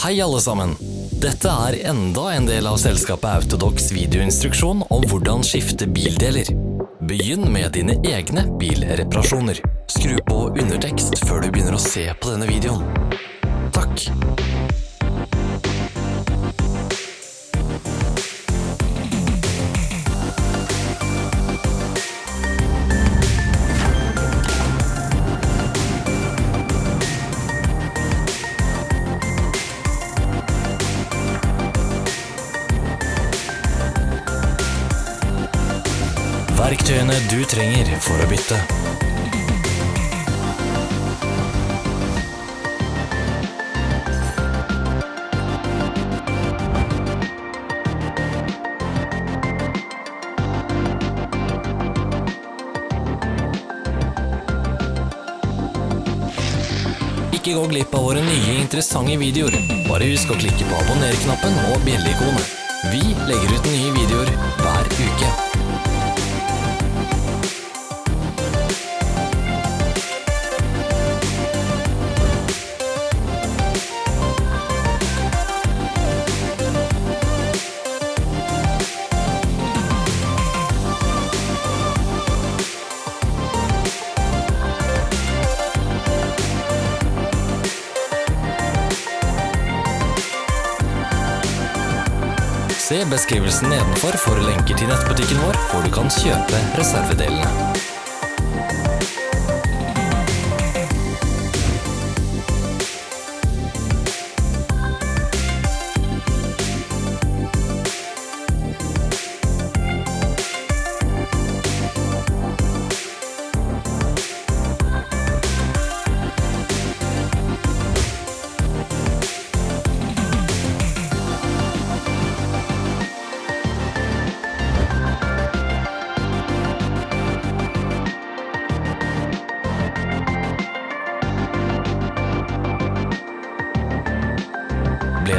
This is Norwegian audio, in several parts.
Hei alle sammen! Dette er enda en del av selskapet Autodox videoinstruksjon om hvordan skifte bildeler. Begynn med dine egne bilreparasjoner. Skru på undertekst før du begynner å se på denne videoen. Takk! Verktøyene du trenger for å bytte. Ikke gå glipp av våre nye interessante videoer. Bare husk å klikke på abonner-knappen og bjelleikonet. Vi legger ut nye videoer hver uke. Se beskrivelsen nedenfor for lenker til nettbutikken vår, hvor du kan kjøpe reservedelene.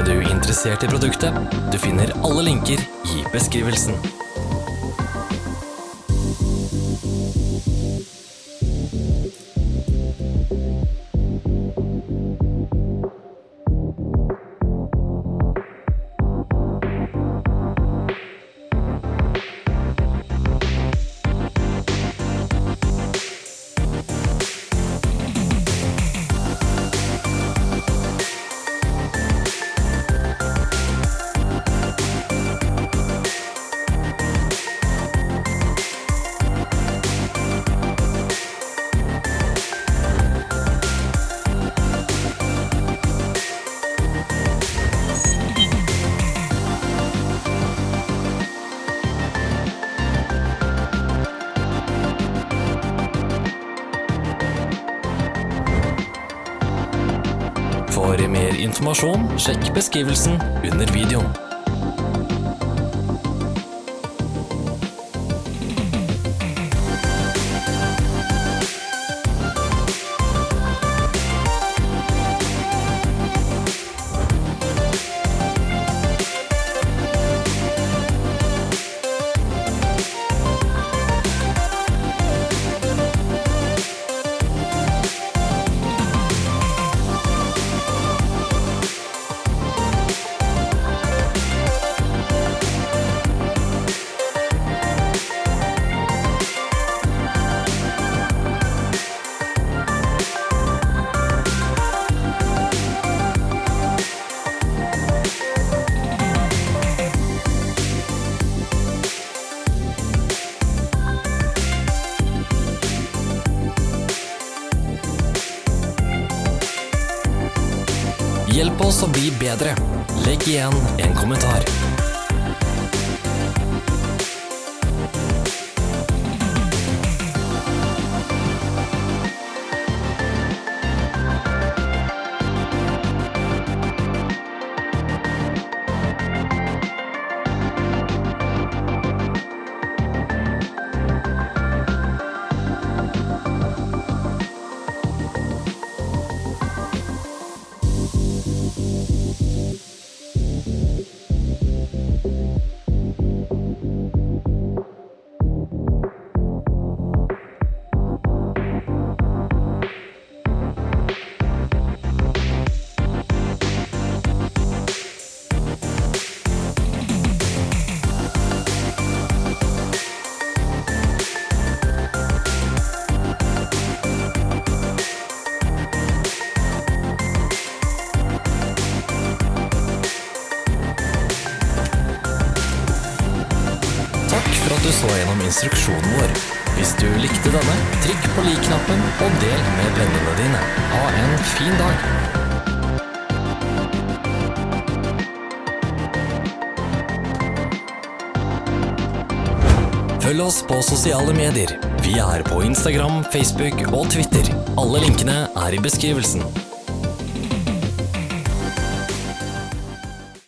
Ble du interessert i produktet? Du finner alle linker i beskrivelsen. For mer informasjon, sjekk beskrivelsen under videoen. Hjelp oss å bli bedre. Legg igjen en kommentar. Så gjennom instruksjonen vår. Hvis du likte denne, trykk på lik-knappen og del med vennene dine. Ha en fin dag! Følg oss på sosiale medier. Vi er på Instagram, Facebook og Twitter. Alle linkene er i beskrivelsen.